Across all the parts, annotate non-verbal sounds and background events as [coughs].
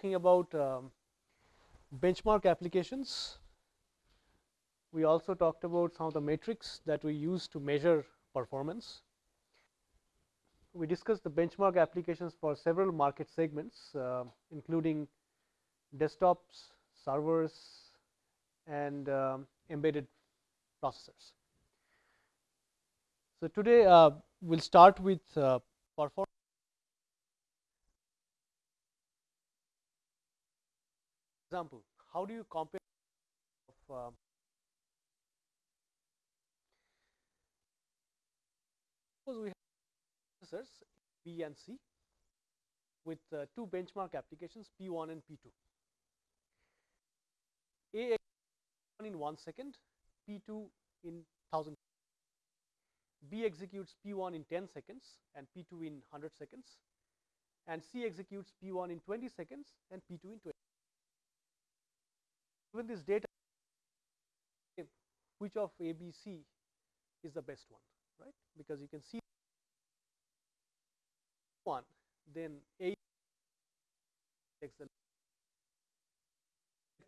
talking about um, benchmark applications. We also talked about some of the metrics that we use to measure performance. We discussed the benchmark applications for several market segments, uh, including desktops, servers, and um, embedded processors. So, today uh, we will start with uh, performance. Example, how do you compare of, uh, suppose we have processors B and C with uh, two benchmark applications P1 and P2. A in 1 second, P2 in 1000. B executes P1 in 10 seconds and P2 in 100 seconds and C executes P1 in 20 seconds and P2 in 20. Given this data, which of A, B, C is the best one, right? Because you can see one, then A takes the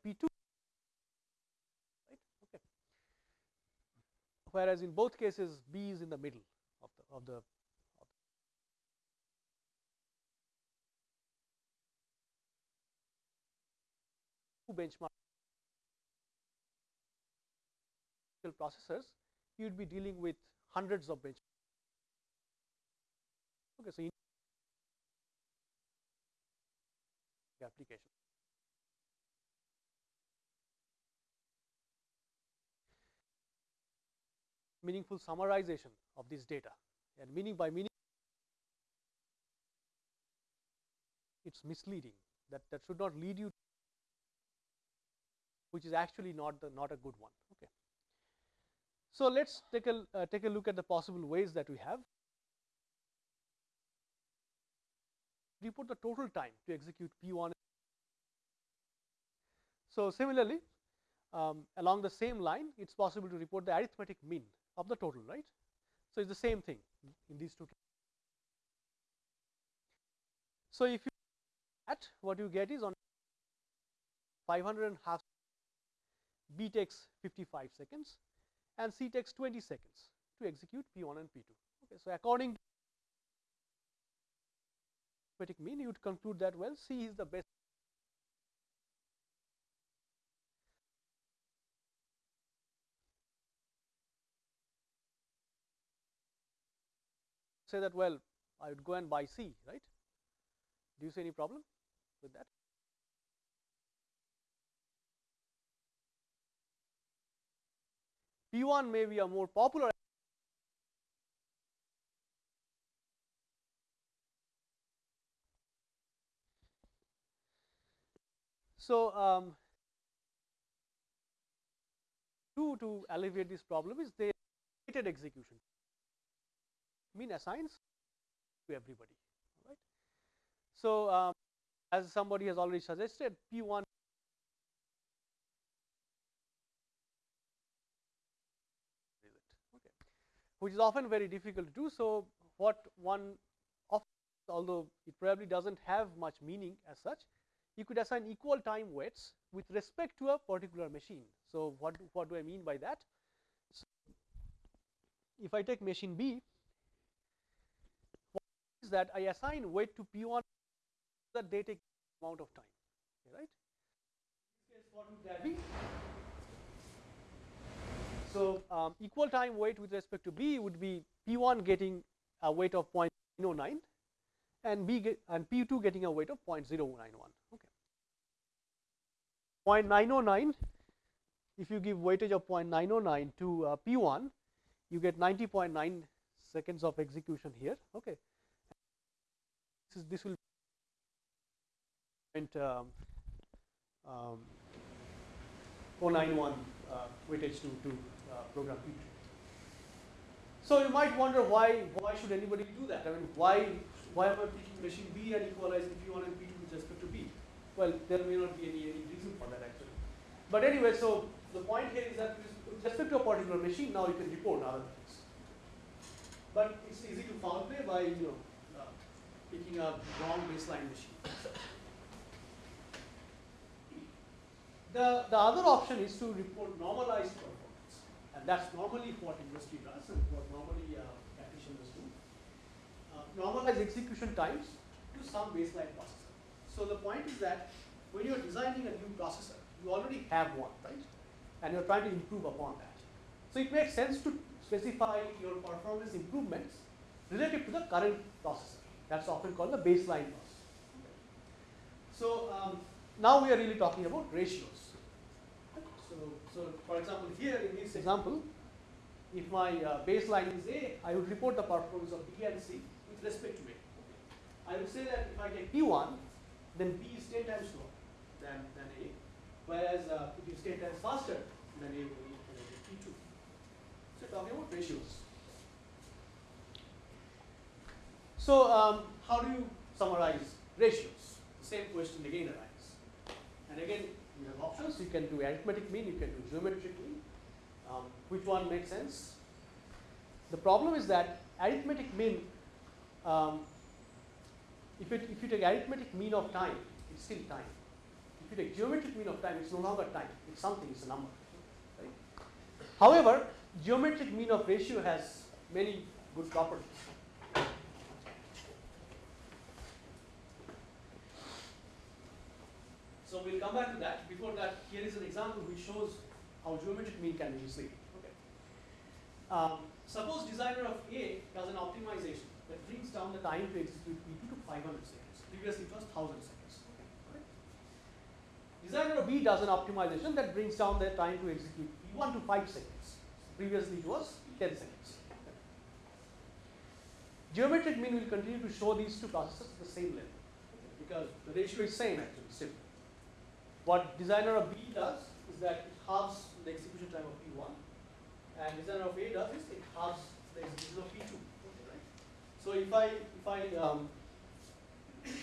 P2 right? Okay. Whereas in both cases B is in the middle of the of the, of the processors you would be dealing with hundreds of benchmarks. Okay, so application. meaningful summarization of this data and meaning by meaning it is misleading that that should not lead you which is actually not the not a good one okay so let's take a uh, take a look at the possible ways that we have report the total time to execute p1 so similarly um, along the same line it is possible to report the arithmetic mean of the total, right. So, it is the same thing in these two cases. So, if you at what you get is on 500 and half B takes 55 seconds and C takes 20 seconds to execute P1 and P2. Okay, so, according to mean you would conclude that well C is the best say that well I would go and buy C right. Do you see any problem with that? P1 may be a more popular So, um, to, to alleviate this problem is they weighted execution mean assigns to everybody right. So, um, as somebody has already suggested P 1 okay, which is often very difficult to do. So, what one although it probably does not have much meaning as such, you could assign equal time weights with respect to a particular machine. So, what, what do I mean by that? So, if I take machine B is that I assign weight to P1 that they take amount of time, right. what would that be? So, um, equal time weight with respect to B would be P1 getting a weight of 0.09 and B get, and P2 getting a weight of 0.091. Okay. 0.909 if you give weightage of 0.909 to uh, P1 you get 90.9 seconds of execution here okay this, this will um, um, 091 uh, weightage to, to Uh, program P2. So you might wonder why why should anybody do that? I mean, why why am I taking machine B and equalizing P1 and P2 with respect to B? Well, there may not be any, any reason for that actually. But anyway, so the point here is that with respect to a particular machine, now you can report other things. But it's easy to foul play by you know uh, picking a wrong baseline machine. The, the other option is to report normalized performance. And that's normally what industry does and what normally uh, practitioners do. Uh, normalize execution times to some baseline processor. So the point is that when you're designing a new processor, you already have one, right? And you're trying to improve upon that. So it makes sense to specify your performance improvements relative to the current processor. That's often called the baseline processor. So um, now we are really talking about ratios. So, for example, here in this example, if my uh, baseline is A, I would report the performance of B and C with respect to A. I would say that if I take P1, then B is 10 times slower than, than A, whereas uh, it is 10 times faster than A will be P2. So talking about ratios. So um, how do you summarize ratios? The same question again arises. And again, you have options. You can do arithmetic mean, you can do geometric mean. Um, which one makes sense? The problem is that arithmetic mean, um, if, it, if you take arithmetic mean of time, it's still time. If you take geometric mean of time, it's no longer time. It's something, it's a number. Right? However, geometric mean of ratio has many good properties. So we'll come back to that. Before that, here is an example which shows how geometric mean can be used. Okay. Um, suppose designer of A does an optimization that brings down the time to execute P2 to 500 seconds. Previously it was 1000 seconds. Okay. Designer of B does an optimization that brings down the time to execute P1 to 5 seconds. Previously it was 10 seconds. Geometric mean will continue to show these two processes at the same level because the ratio is same actually. What designer of B does is that it halves the execution time of P1 and designer of A does is it halves the execution of P2. Okay, right? So if I if I um,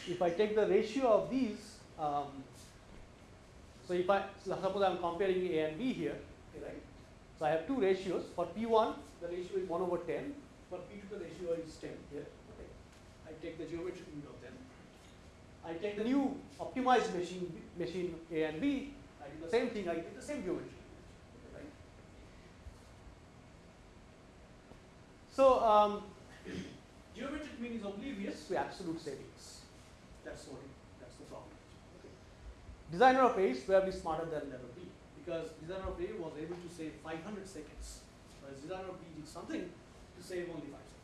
if I take the ratio of these, um, so if I suppose I'm comparing A and B here, okay, right? So I have two ratios. For P1, the ratio is 1 over 10. For P2, the ratio is 10 here. Okay. I take the geometric mean of. I take the new optimized machine, machine A and B, I do the same thing, I take the same geometry. Right? So, um, [coughs] geometric mean is oblivious to absolute savings. That's what it, that's the problem. Okay. Designer of A is probably smarter than level B because designer of A was able to save 500 seconds, whereas designer of B did something to save only 5 seconds.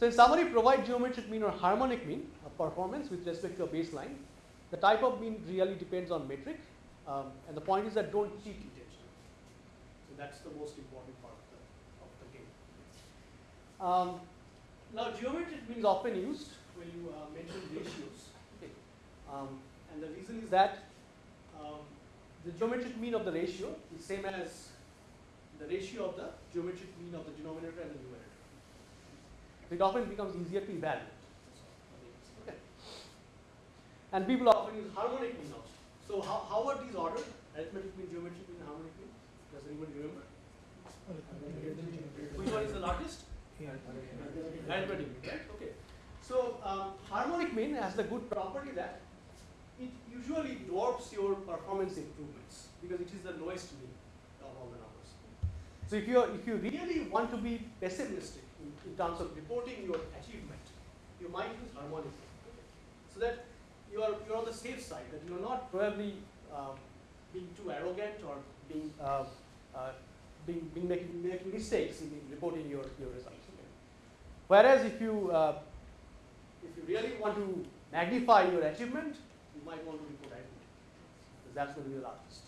So in summary, provide geometric mean or harmonic mean of performance with respect to a baseline. The type of mean really depends on metric, um, and the point is that don't cheat. So that's the most important part of the, of the game. Um, now, geometric mean is often used when you uh, mention ratios. Okay. Um, and the reason is that um, the geometric mean of the ratio is same as the ratio of the geometric mean of the denominator and the numerator it often becomes easier to evaluate. Okay. And people often use harmonic mean also. So how, how are these ordered? Arithmetic mean, geometric mean, harmonic mean? Does anybody remember? Which one is the largest? Arithmetic right? Okay. So um, harmonic mean has the good property that it usually dwarfs your performance improvements because it is the lowest mean of all the numbers. So if you if you really want to be pessimistic, in terms of reporting your achievement, you might use harmonic so that you are you're on the safe side that you're not probably uh, being too arrogant or being uh, uh, being, being making, making mistakes in reporting your, your results. Okay. Whereas if you uh, if you really want to magnify your achievement, you might want to report achievement because that's going to be the largest.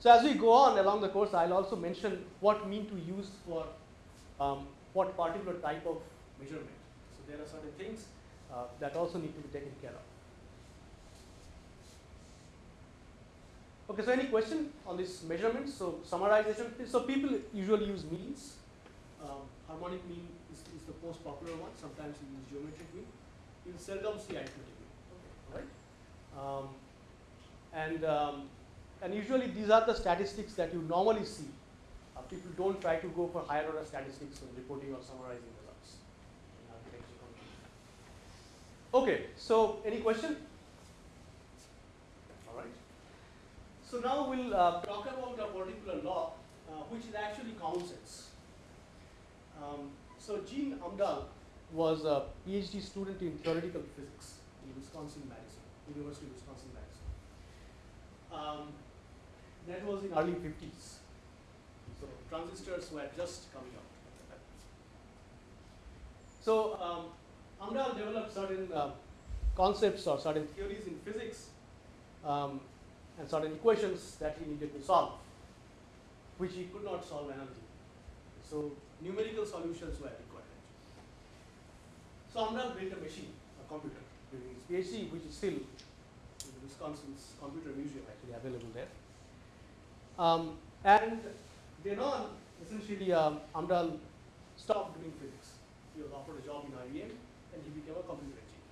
So as we go on along the course, I'll also mention what mean to use for um, what particular type of measurement. So there are certain things uh, that also need to be taken care of. Okay, so any question on this measurement? So summarization, so people usually use means. Um, harmonic mean is, is, the most popular one. Sometimes you use geometric mean. You seldom see arithmetic mean. Okay, right? Um, and um, and usually these are the statistics that you normally see. Uh, people don't try to go for higher order statistics when reporting or summarizing results. Okay, so any question? All right. So now we'll uh, talk about a particular law, uh, which is actually common sense. Um, so Gene Amdahl was a PhD student in theoretical physics in Wisconsin Madison, University of Wisconsin Madison. Um, that was in early 50s. So transistors were just coming out. So um, Amdahl developed certain uh, concepts or certain theories in physics um, and certain equations that he needed to solve, which he could not solve analytically. So numerical solutions were required. So Amdahl built a machine, a computer, during his PhD, which is still in Wisconsin's Computer Museum actually available there. Um, and then on, essentially, um, Amdahl stopped doing physics. He was offered a job in IBM and he became a computer engineer.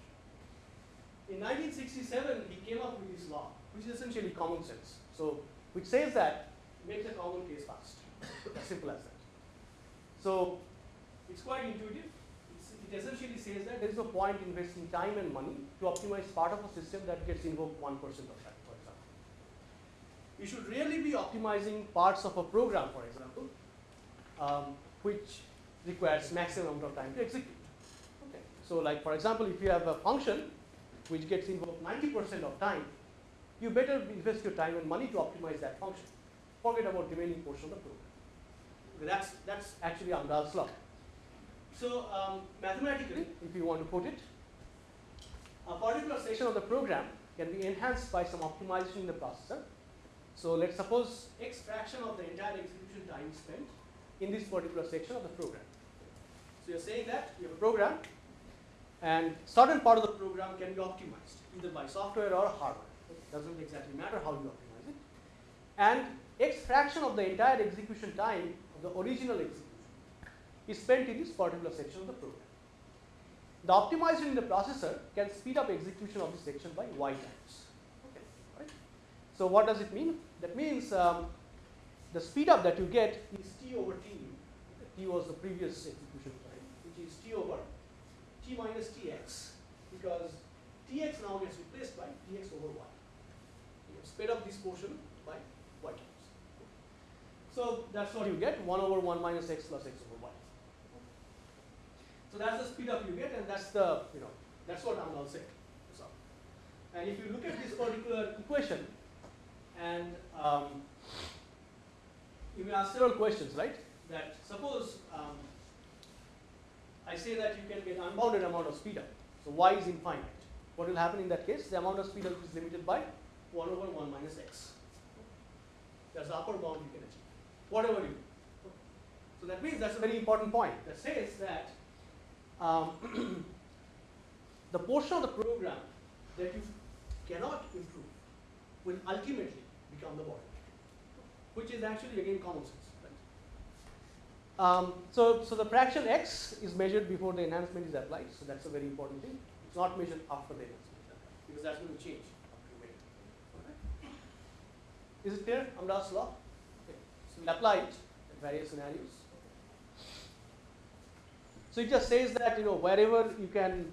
In 1967, he came up with this law, which is essentially common sense. So, which says that makes a common case fast. as simple as that. So, it's quite intuitive. It essentially says that there is no point investing time and money to optimize part of a system that gets invoked 1% of time, for example. You should really be optimizing parts of a program, for example, um, which requires maximum amount of time to execute. Okay. So like for example, if you have a function which gets invoked 90% of time, you better invest your time and money to optimize that function. Forget about the remaining portion of the program. That's, that's actually Amdahl's law. So um, mathematically, if you want to put it, a particular section of the program can be enhanced by some optimization in the processor. So let's suppose x fraction of the entire execution time spent in this particular section of the program. So you're saying that you have a program and certain part of the program can be optimized either by software or hardware. It doesn't exactly matter how you optimize it. And x fraction of the entire execution time of the original execution is spent in this particular section of the program. The optimization in the processor can speed up execution of this section by y times. Okay, right? So what does it mean? That means um, the speed up that you get is t over t. T was the previous execution time, which is t over t minus tx, because tx now gets replaced by tx over y. You have sped up this portion by y times. So that's what you get, 1 over 1 minus x plus x over y. So that's the speed up you get, and that's the, you know, that's what I'm all saying. So, and if you look at this particular equation, and um, you may ask several questions, right? That suppose um, I say that you can get unbounded amount of speed up. So y is infinite. What will happen in that case? The amount of speed up is limited by 1 over 1 minus x. That's the upper bound you can achieve, whatever you do. So that means that's a very important point that says that um, [clears throat] the portion of the program that you cannot improve will ultimately become the bottleneck, which is actually again common sense. Um, so, so the fraction x is measured before the enhancement is applied, so that's a very important thing. It's not measured after the enhancement because that's going to change. Okay. Is it clear? Amdahl's law? Okay. So we'll apply it in various scenarios. So it just says that you know wherever you can.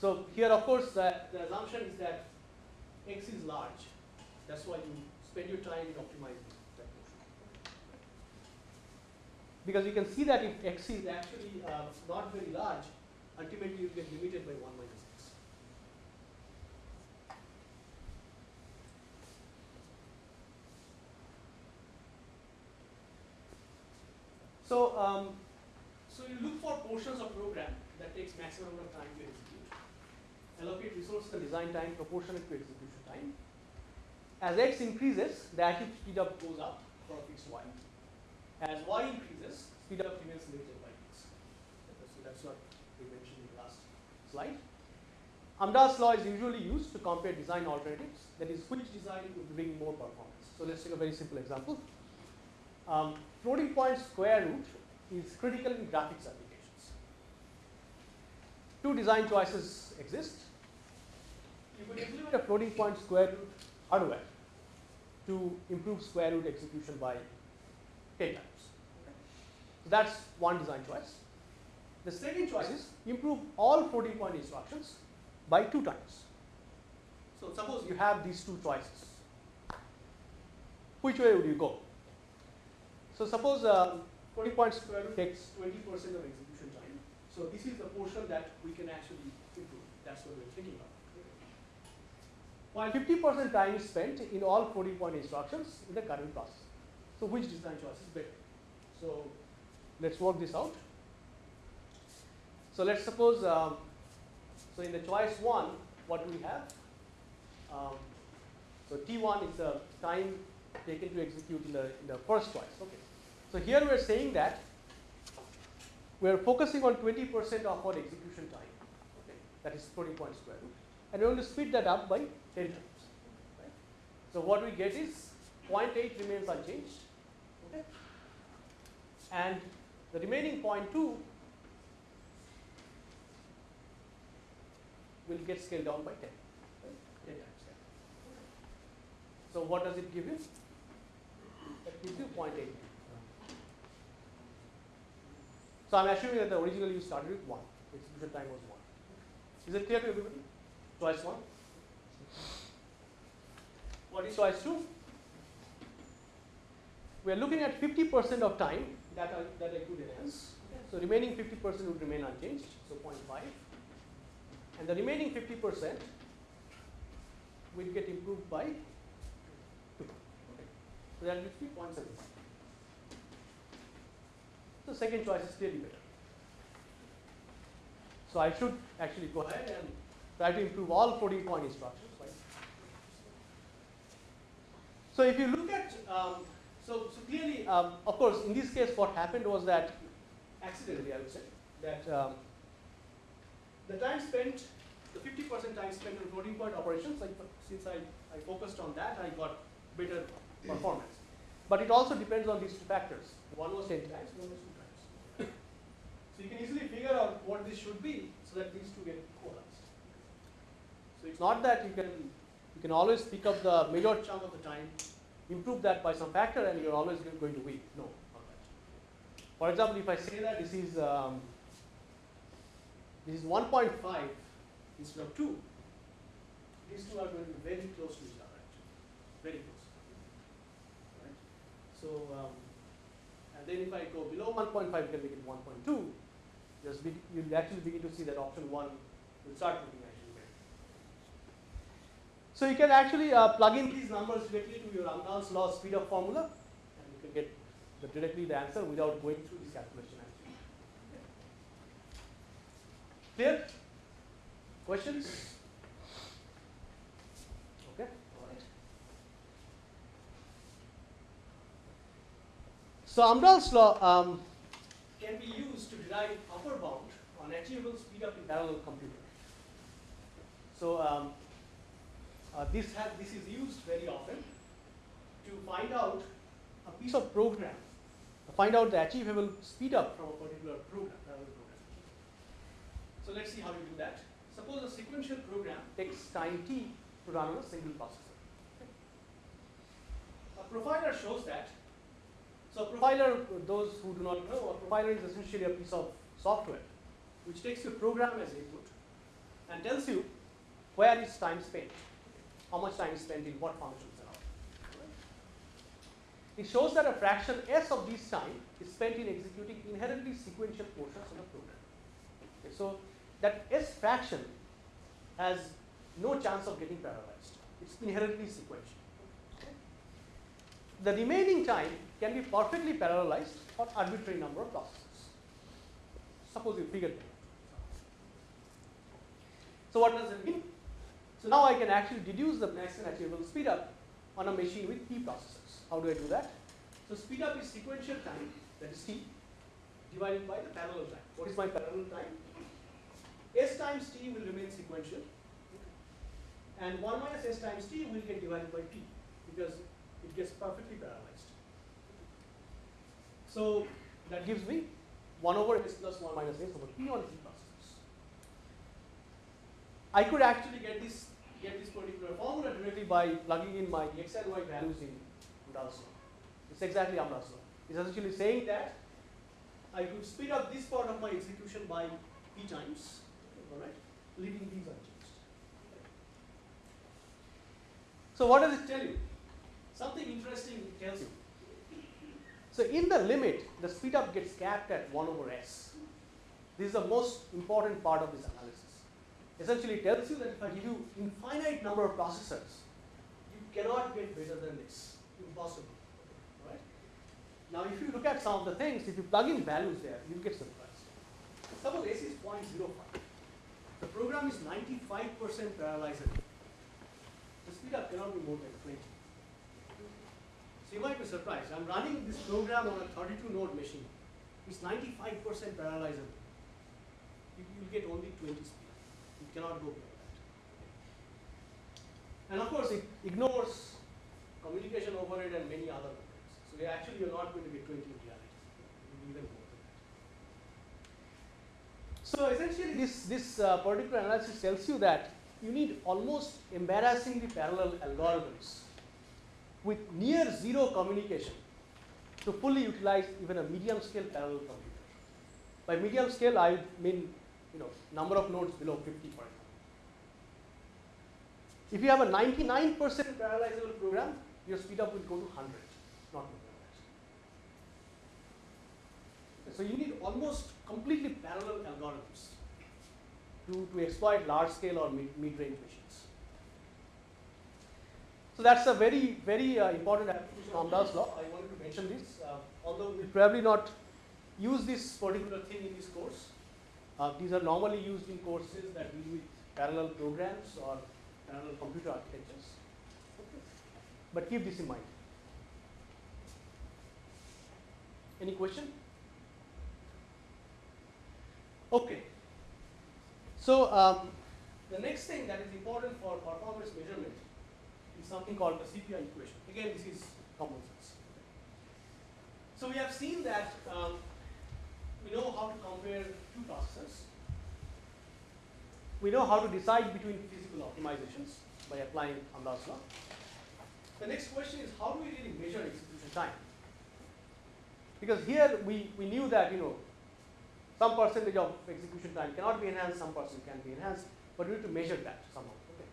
So here, of course, the, the assumption is that x is large. That's why you spend your time in optimizing that portion. Because you can see that if x is actually uh, not very large, ultimately you get limited by 1 minus x. So, um, so you look for portions of program that takes maximum amount of time to execute. Allocate resources and design time proportionate to execution time. As x increases, the active speed up goes up for fixed y. As y increases, speed up remains limited by x. So that's what we mentioned in the last slide. Amdahl's law is usually used to compare design alternatives, that is, which design would bring more performance. So let's take a very simple example. Um, floating point square root is critical in graphics applications. Two design choices exist. You could implement a floating point square root hardware to improve square root execution by 10 times. So that's one design choice. The second choice is improve all floating point instructions by 2 times. So suppose you have these two choices. Which way would you go? So suppose uh, floating point square root takes 20% of execution time. So this is the portion that we can actually improve. That's what we're thinking of. While 50% time is spent in all floating point instructions in the current process. So which design choice is better? So let's work this out. So let's suppose, um, so in the choice one, what do we have? Um, so T1 is the time taken to execute in the, in the first choice. Okay. So here we are saying that we are focusing on 20% of our execution time. Okay. That is floating point square root. And we are going to speed that up by 10 times. Right. So what we get is 0.8 remains unchanged. Okay. And the remaining 0.2 will get scaled down by 10. Right? 10 times. So what does it give you? That gives you 0.8. So I'm assuming that the originally you started with 1. Execution time was 1. Is it clear to everybody? Choice 1. What is choice 2? We are looking at 50% of time that I, that I could enhance. So remaining 50% would remain unchanged, so 0.5. And the remaining 50% will get improved by 2. Okay. So that gives me 0.75. The second choice is clearly better. So I should actually go ahead and try to improve all floating point instructions. So if you look at, um, so, so clearly, um, of course, in this case, what happened was that accidentally, I would say, that um, the time spent, the 50% time spent on floating point operations, like, since I, I focused on that, I got better performance. But it also depends on these two factors. One was 10 times, one was 2 times. so you can easily figure out what this should be so that these two get equalized. So it's not that you can can always pick up the major chunk of the time, improve that by some factor, and you're always going to win. No. For example, if I say that this is um, this is 1.5 instead of 2, these two are going to be very close to each other, actually, very close. Right? So, um, and then if I go below 1.5, you can make it 1.2. Just you'll actually begin to see that option 1 will start looking. So you can actually uh, plug in these numbers directly to your Amdahl's law speed up formula, and you can get the, directly the answer without going through this calculation. Actually. Clear? Questions? Okay. So Amdahl's law um, can be used to derive upper bound on achievable speed up in parallel computer. So um, Uh, this has this is used very often to find out a piece of program, find out the achievable speed up from a particular program, program. So let's see how you do that. Suppose a sequential program takes time t to run on a single processor. A profiler shows that. So a profiler, those who do not know, a profiler is essentially a piece of software which takes your program as input and tells you where is time spent, how much time is spent in what functions and all. It shows that a fraction s of this time is spent in executing inherently sequential portions of the program. Okay, so that s fraction has no chance of getting parallelized. It's inherently sequential. The remaining time can be perfectly parallelized for arbitrary number of processes. Suppose you figure that. So what does it mean? So now I can actually deduce the maximum achievable speed up on a machine with P processors. How do I do that? So speed up is sequential time, that is t, divided by the parallel time. What is my parallel time? S times t will remain sequential, and 1 minus s times t will get divided by t, because it gets perfectly parallelized. So that gives me 1 over s plus 1 minus s over t on t. I could actually get this get this particular formula directly by plugging in my x and y values in Amdahl's. It's exactly Amdahl's. It's essentially saying that I could speed up this part of my execution by p times, alright, leaving these unchanged. So what does it tell you? Something interesting it tells you. So in the limit, the speed up gets capped at 1 over s. This is the most important part of this analysis. Essentially, tells you that if I give you infinite number of processors, you cannot get better than this. Impossible. Right? Now, if you look at some of the things, if you plug in values there, you get surprised. Suppose s is 0.05. The program is 95% parallelizable. The speed up cannot be more than 20. So you might be surprised. I'm running this program on a 32 node machine. It's 95% parallelizable. You will get only 20 speed. Cannot go beyond that. And of course, it ignores communication overhead and many other methods. So actually, you're not going to get 20 in reality. Even more than that. So essentially, this this uh, particular analysis tells you that you need almost embarrassingly parallel algorithms with near zero communication to fully utilize even a medium scale parallel computer. By medium scale, I mean you know number of nodes below 50 for example. If you have a 99% parallelizable program, your speed up will go to 100, not more than that. So you need almost completely parallel algorithms to, to exploit large scale or mid, mid-range machines. So that's a very, very uh, important application of Amdahl's law. I wanted to mention this, uh, although we'll probably not use this particular thing in this course. Uh, these are normally used in courses that deal with parallel programs or parallel computer architectures. Okay. But keep this in mind. Any question? Okay. So um, the next thing that is important for performance measurement is something called the CPI equation. Again, this is common sense. So we have seen that um, we know how to compare two processors. We know how to decide between physical optimizations by applying Amdahl's law. The next question is how do we really measure execution time? Because here we, we knew that you know some percentage of execution time cannot be enhanced, some percent can be enhanced, but we need to measure that somehow. Okay.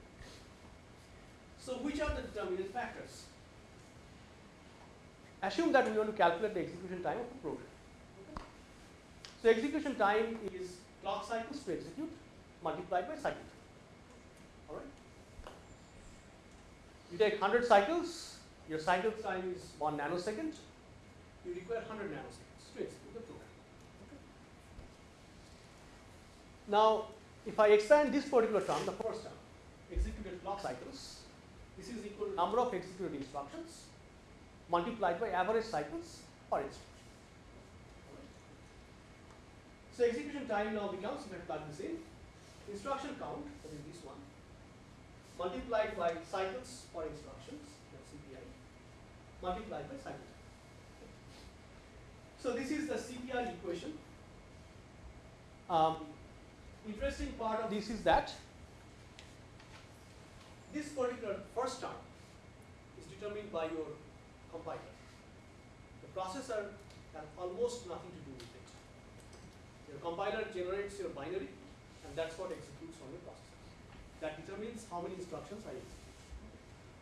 So which are the determinant factors? Assume that we want to calculate the execution time of a program. Okay. So execution time is clock cycles to execute multiplied by cycle time. All right. You take 100 cycles, your cycle time is 1 nanosecond, you require 100 nanoseconds to execute the program. Now, if I expand this particular term, the first term, executed clock cycles, this is equal to number of executed instructions multiplied by average cycles per instruction. So execution time now becomes, if I plug this in, instruction count, that is this one, multiplied by cycles per instructions, CPI, multiplied by cycle time. So this is the CPI equation. Um, interesting part of this is that this particular first term is determined by your compiler. The processor has almost nothing to do. Your compiler generates your binary and that's what executes on your processor. That determines how many instructions I execute.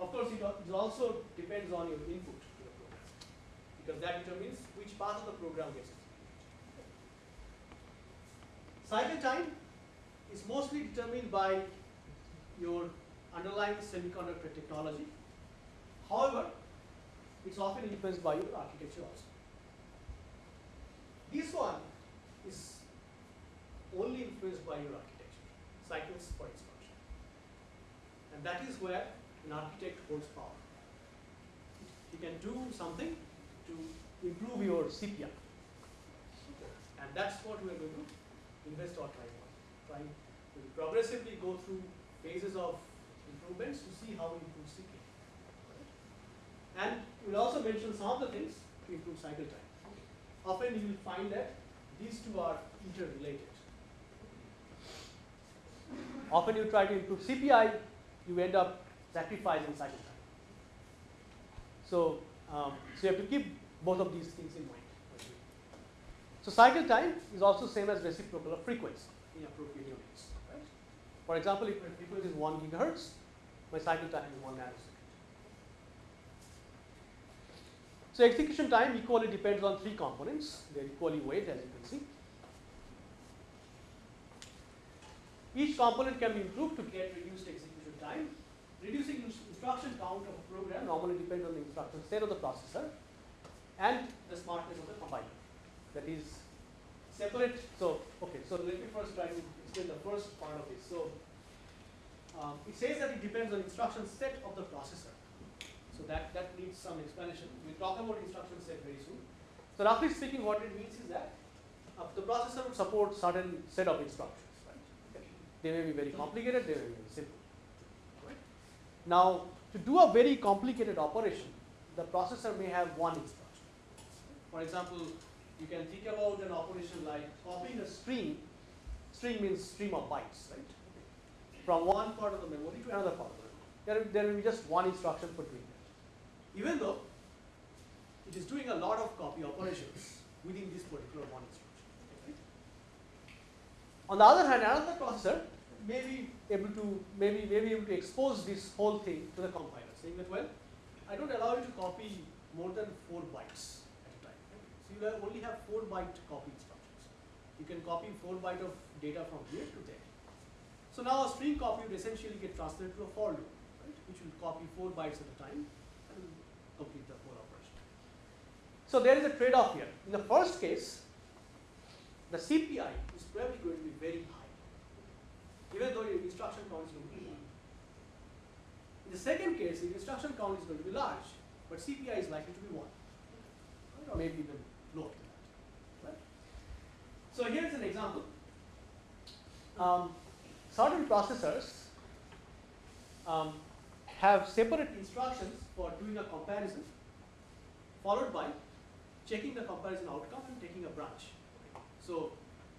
Of course, it also depends on your input to the program because that determines which part of the program gets executed. Cycle time is mostly determined by your underlying semiconductor technology. However, it's often influenced by your architecture also. This one is only influenced by your architecture, cycles per instruction. And that is where an architect holds power. He can do something to improve your CPI. And that's what we are going to invest our time on. Trying to progressively go through phases of improvements to see how we improve CPI. And we'll also mention some of the things to improve cycle time. Often you will find that these two are interrelated. Often you try to improve CPI, you end up sacrificing cycle time. So, um, so you have to keep both of these things in mind. So cycle time is also same as reciprocal of frequency in appropriate units. Right? For example, if my frequency is 1 gigahertz, my cycle time is 1 nanosecond. So execution time equally depends on three components. They're equally weighted as you can see. Each component can be improved to get reduced execution time. Reducing instruction count of a program normally depends on the instruction set of the processor and the smartness of the compiler. That is separate. So, okay, so let me first try to explain the first part of this. So, um, it says that it depends on instruction set of the processor. So that, that needs some explanation. We'll talk about instruction set very soon. So roughly speaking, what it means is that uh, the processor would support certain set of instructions. They may be very complicated, they may be very simple. Right? Now, to do a very complicated operation, the processor may have one instruction. For example, you can think about an operation like copying a string. String means stream of bytes, right? From one part of the memory to another part of the memory. There, there will be just one instruction for doing that even though it is doing a lot of copy operations within this particular one instruction. On the other hand, another processor may be able to maybe may be able to expose this whole thing to the compiler, saying that well, I don't allow you to copy more than four bytes at a time. So you only have four byte copy instructions. You can copy four byte of data from here to there. So now a string copy would essentially get translated to a for loop, right, which will copy four bytes at a time and complete the whole operation. So there is a trade-off here. In the first case, the CPI is probably going to be very high, even though your instruction count is going to be low. In the second case, the instruction count is going to be large, but CPI is likely to be 1, right? or maybe even lower than that. Right? So here's an example. Um, certain processors um, have separate instructions for doing a comparison followed by checking the comparison outcome and taking a branch. So,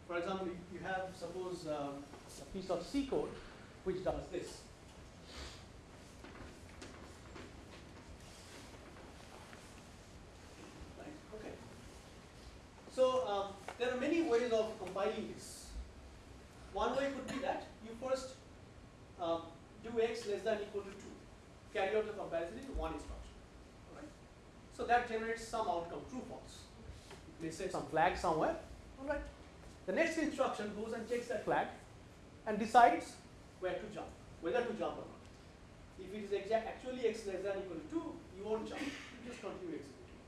for example, you have suppose um, a piece of C code which does this. Right? Okay. So um, there are many ways of compiling this. One way could be that you first um, do x less than equal to 2 carry out the comparison in one instruction. Alright. So that generates some outcome, true false. It may say some flag somewhere. Alright. The next instruction goes and checks that flag and decides where to jump, whether to jump or not. If it is exact, actually x less than equal to 2, you won't jump, you just continue executing.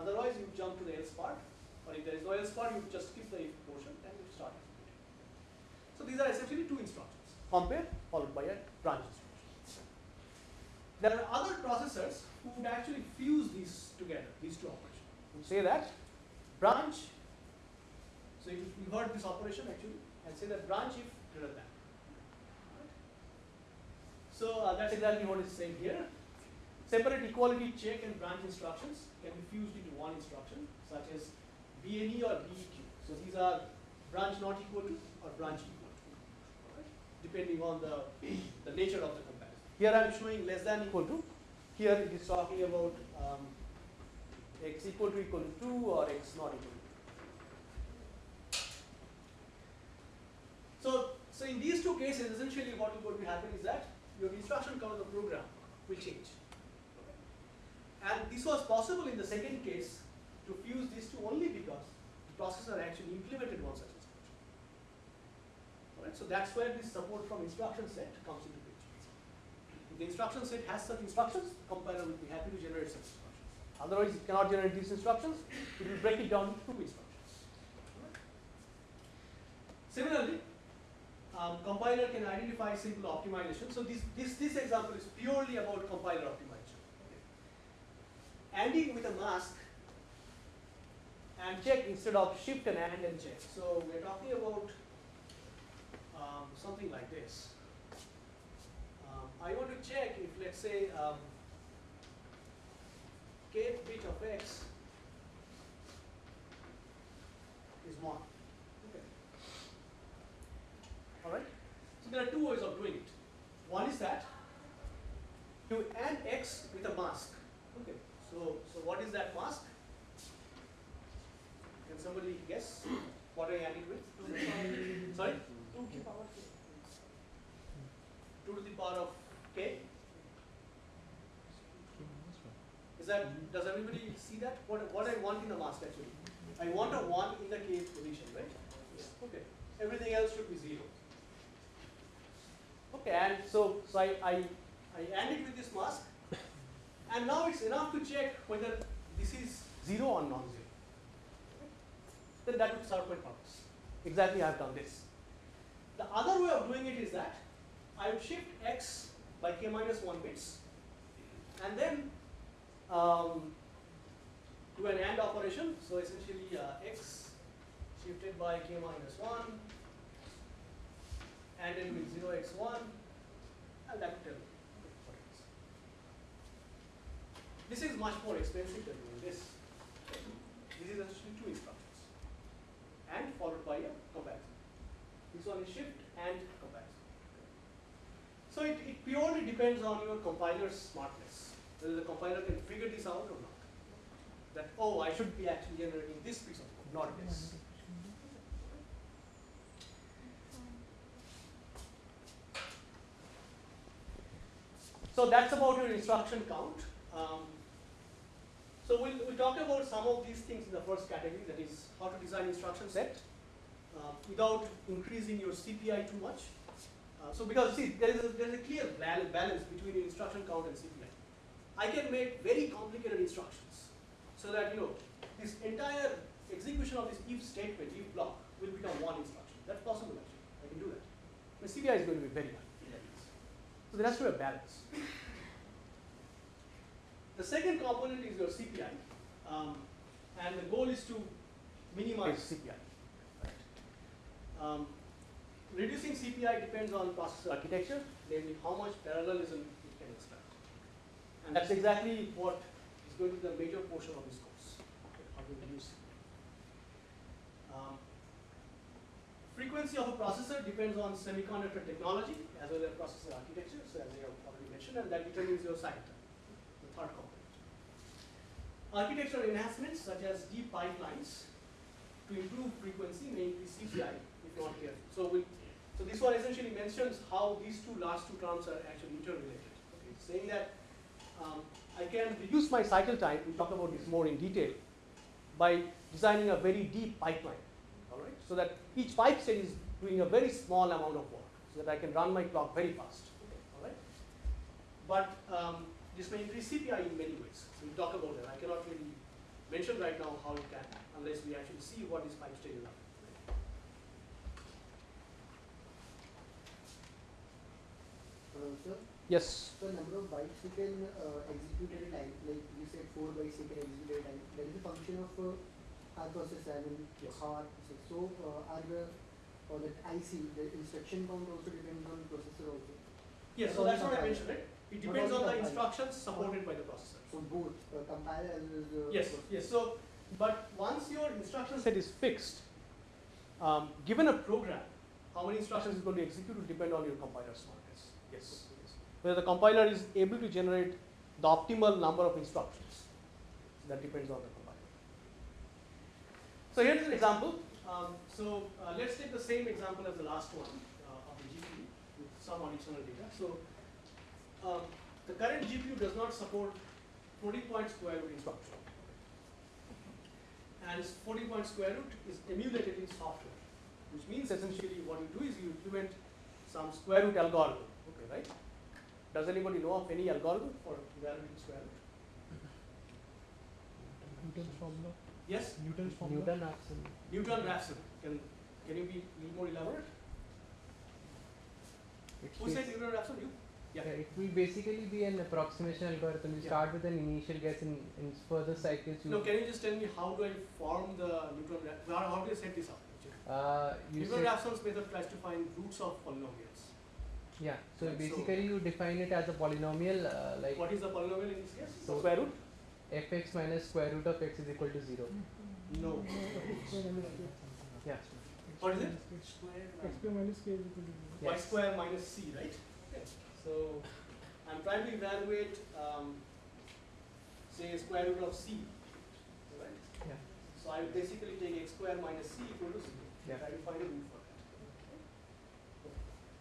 Otherwise, you jump to the else part, or if there is no else part, you just skip the if portion and you start executing. So these are essentially two instructions, compare followed by a branch instruction. There are other processors who would actually fuse these together, these two operations. Say that branch, so you, heard this operation actually, and say that branch if greater than. So uh, that's exactly what is saying here. Separate equality check and branch instructions can be fused into one instruction, such as BNE or BEQ. So these are branch not equal to or branch equal to, right? depending on the, the nature of the comparison. here I am showing less than equal to. Here it is talking about um, x equal to equal to 2 or x not equal to 2. So, so in these two cases, essentially what going to happen is that your instruction count of the program will change. And this was possible in the second case to fuse these two only because the processor actually implemented one such instruction. Alright, so that's where this support from instruction set comes into if the instruction set has such instructions, compiler will be happy to generate such instructions. Otherwise, it cannot generate these instructions. It will break it down into two instructions. Similarly, um, compiler can identify simple optimization. So this, this, this example is purely about compiler optimization. Okay. ANDing with a mask and check instead of shift and AND and check. So we're talking about um, something like this. I want to check if let's say um, kth bit of x is 1. Okay. Alright? So there are two ways of doing it. One is that to add x with a mask. Okay. So so what is that mask? Can somebody guess what I you ANDing with? Sorry? 2 to the power 2 to the power of k. Is that, does everybody see that? What, what I want in the mask actually? I want a 1 in the k position, right? Okay. Everything else should be 0. Okay, and so, so I, I, I AND it with this mask. And now it's enough to check whether this is 0 or non-zero. Then that would serve my purpose. Exactly I have done this. The other way of doing it is that I would shift x by k minus 1 bits and then um, do an AND operation. So essentially uh, x shifted by k minus 1 and then with 0 x1 and that is. This is much more expensive than doing this. This is actually two instructions and followed by a comparison. This one is shift and comparison. So it, it purely depends on your compiler's smartness, whether the compiler can figure this out or not. That, oh, I should be actually generating this piece of code, not this. So that's about your instruction count. Um, so we'll, we'll talk about some of these things in the first category, that is how to design instruction set uh, without increasing your CPI too much. Uh, so because see, there is a, there is a clear balance between your instruction count and CPI. I can make very complicated instructions so that you know this entire execution of this if statement, if block, will become one instruction. That's possible actually. I can do that. The CPI is going to be very high. So there has to be a balance. The second component is your CPI, um, and the goal is to minimize CPI. Um, reducing CPI depends on processor architecture, namely how much parallelism it can extract. And that's exactly what is going to be the major portion of this course, how to reduce um, frequency of a processor depends on semiconductor technology as well as processor architecture, so as I have already mentioned, and that determines your cycle time, the third component. Architectural enhancements such as deep pipelines to improve frequency may increase CPI if not careful. So, so this one essentially mentions how these two last two terms are actually interrelated. Okay, saying that um, I can reduce my cycle time, we'll talk about this more in detail, by designing a very deep pipeline, all right, so that each pipe stage is doing a very small amount of work so that I can run my clock very fast. Okay, all right. But um, this may increase CPI in many ways. So we'll talk about it. I cannot really mention right now how it can unless we actually see what these pipe stages are. Uh, sir, Yes. the number of bytes you can uh, execute at a time, like you said, four bytes you can execute at a time. That is a function of uh, our processor, I mean, Yes. processor. So, uh, are the or that IC, the instruction count also depends on the processor also. Yes, so Not that's what I mentioned, right? It depends on the compile. instructions supported by the processor. So both uh, compile as well as the Yes, yes. So, but once your instruction set is fixed, um, given a program, how many instructions is going to execute will depend on your compiler smartness. Yes. yes. Whether the compiler is able to generate the optimal number of instructions, that depends on the compiler. So here's an example. Um, so uh, let's take the same example as the last one uh, of the GPU with some additional data. So um, the current GPU does not support floating point square root instruction. And floating point square root is emulated in software, which means essentially what you do is you implement some square root algorithm. Okay, right? Does anybody know of any algorithm for evaluating square root? Newton's formula. Yes? Newton's formula. Newton Raphson. Newton-Raphson. Can, can you be a little more elaborate? It's Who said Newton-Raphson? You? yeah, it will basically be an approximation algorithm. You Yeah. start with an initial guess and in further cycles you No, can you just tell me how do I form the Newton, how, how do I set this up? actually? uh, you Newton-Raphson's method tries to find roots of polynomials. yeah. So Right, so- basically you define it as a polynomial uh, like What is the polynomial in this case? So- square root? Fx minus square root of x is equal to zero. No. Yeah. What is it? XP minus k is equal to zero. Y Yes. square minus c, right? Okay. So I'm trying to evaluate, um, say, square root of c, right? Yeah. So I will basically take x square minus c equal to 0. Yeah. Try to find a root for that.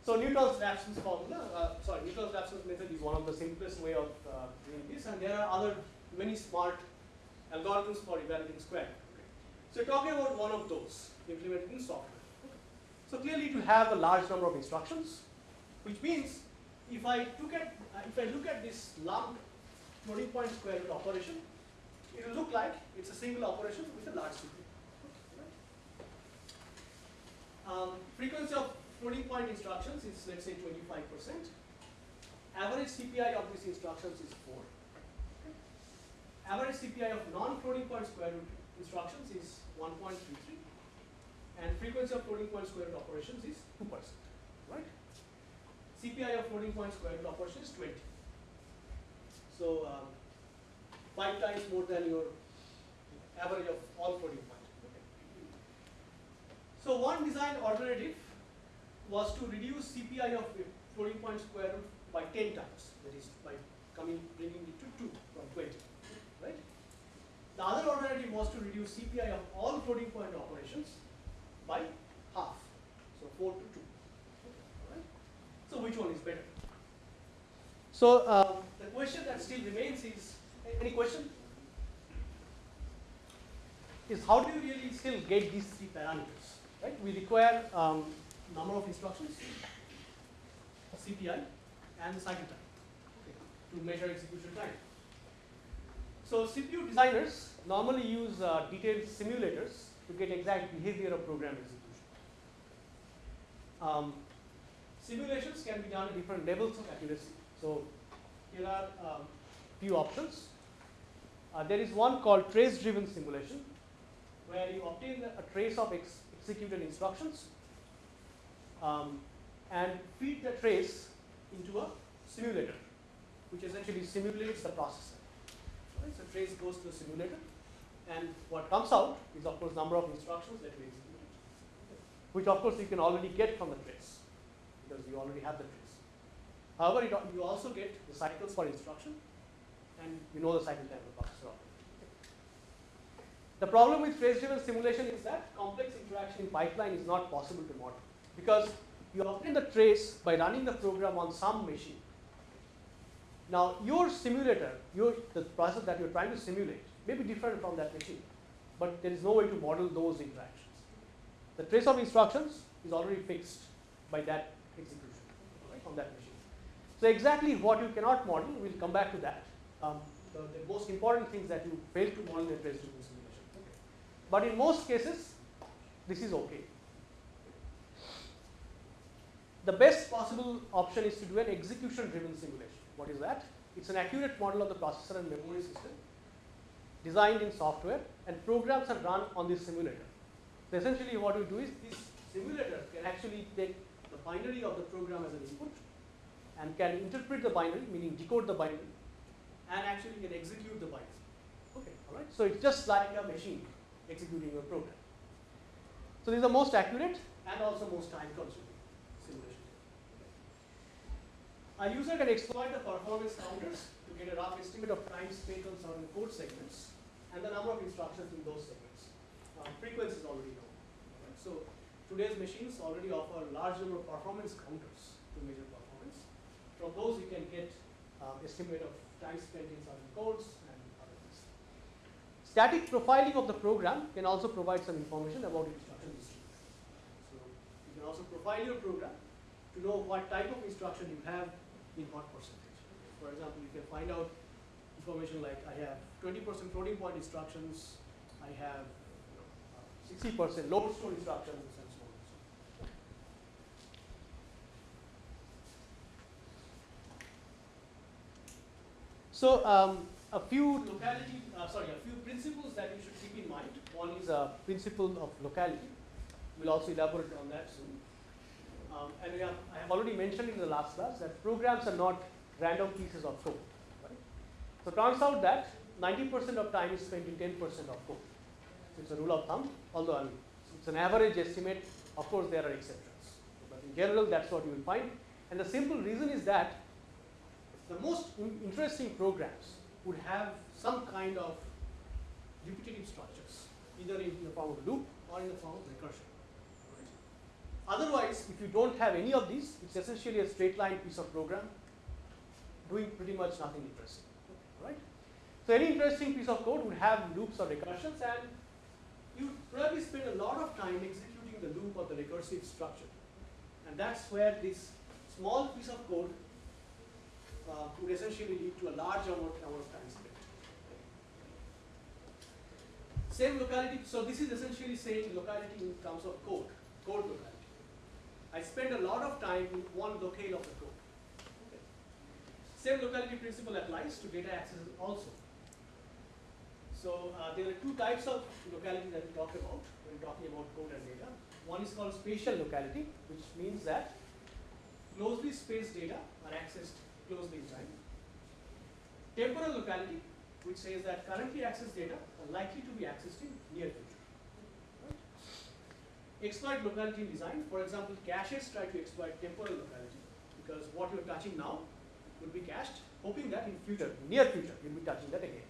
So Newton's Raphson's formula, uh, sorry, Newton's Raphson's method is one of the simplest way of uh, doing this, and there are other many smart algorithms for evaluating square. Okay. So you're talking about one of those implemented in software. Okay. So clearly it will have a large number of instructions, which means if I look at uh, if I look at this lump floating point square root operation, it will look like it's a single operation with a large CPI. Um, frequency of floating point instructions is let's say 25%. Average CPI of these instructions is 4. Average CPI of non-floating point square root instructions is 1.33 and frequency of floating point square root operations is 2%, right? CPI of floating point square root operation is 20. So um, five times more than your average of all floating point. So one design alternative was to reduce CPI of floating point square root by 10 times, that is by coming bringing it to 2 from 20, right? The other alternative was to reduce CPI of all floating point operations by half, so 4 to 2, right? So which one is better? So um, the question that still remains is, any question? Is how do you really still get these three parameters, right? We require um, number of instructions, CPI, and cycle time okay, to measure execution time. So CPU designers normally use uh, detailed simulators to get exact behavior of program execution. Um, simulations can be done at different levels of accuracy. So here are um, few options. Uh, there is one called trace driven simulation where you obtain a trace of ex executed instructions um, and feed the trace into a simulator which essentially simulates the processor. Right? So trace goes to the simulator and what comes out is of course number of instructions that we executed which of course you can already get from the trace because you already have the trace. However, it, you also get the cycles for instruction and you know the cycle time of the processor. The problem with trace-driven simulation is that complex interaction in pipeline is not possible to model because you obtain the trace by running the program on some machine. Now, your simulator, your, the process that you're trying to simulate may be different from that machine, but there is no way to model those interactions. The trace of instructions is already fixed by that execution right, on that machine. So exactly what you cannot model, we'll come back to that. Um, the, the, most important things that you fail to model in trace simulation. Okay. But in most cases, this is okay. The best possible option is to do an execution driven simulation. What is that? It's an accurate model of the processor and memory system designed in software and programs are run on this simulator. So essentially what we do is this simulator can actually take the binary of the program as an input and can interpret the binary, meaning decode the binary, and actually can execute the binary. Okay, all right. So it's just like a machine executing a program. So this is the most accurate and also most time consuming simulation. A user can exploit the performance counters to get a rough estimate of time spent on certain code segments and the number of instructions in those segments. Uh, frequency is already known. Right? So today's machines already offer a large number of performance counters to measure performance. from those you can get um, estimate of time spent in certain codes and other things. Static profiling of the program can also provide some information about instruction distribution. So you can also profile your program to know what type of instruction you have in what percentage. For example, you can find out information like I have 20% floating point instructions, I have 60% you know, uh, load store instructions, So um, a few locality, uh, sorry, a few principles that you should keep in mind. One is a principle of locality. We'll also elaborate on that soon. Um, and have, I have already mentioned in the last class that programs are not random pieces of code. So turns out that 90% of time is spent in 10% of code. It's a rule of thumb, although I mean, it's an average estimate. Of course, there are exceptions. But in general, that's what you will find. And the simple reason is that the most interesting programs would have some kind of repetitive structures, either in the form of loop or in the form of recursion. Otherwise, if you don't have any of these, it's essentially a straight line piece of program doing pretty much nothing interesting. Right? So any interesting piece of code would have loops or recursions and you probably spend a lot of time executing the loop or the recursive structure. And that's where this small piece of code uh, would essentially lead to a large amount, amount of time spent. Same locality, so this is essentially saying locality in terms of code, code locality. I spend a lot of time in one locale of the code. Okay. Same locality principle applies to data access also. So uh, there are two types of locality that we talked about when talking about code and data. One is called spatial locality, which means that closely spaced data are accessed closely in time. Temporal locality, which says that currently accessed data are likely to be accessed in near future. Exploit locality in design. For example, caches try to exploit temporal locality because what you're touching now would be cached, hoping that in future, near future, you'll be touching that again.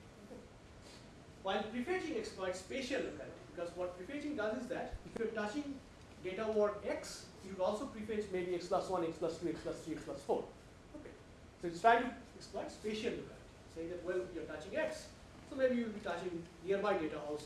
While prefetching exploits spatial locality because what prefetching does is that if you're touching data word x, you would also prefetch maybe x plus 1, x plus 2, x plus 3, x plus 4. Okay. So it's trying to exploit spatial locality, saying that well you're touching x, so maybe you'll be touching nearby data also.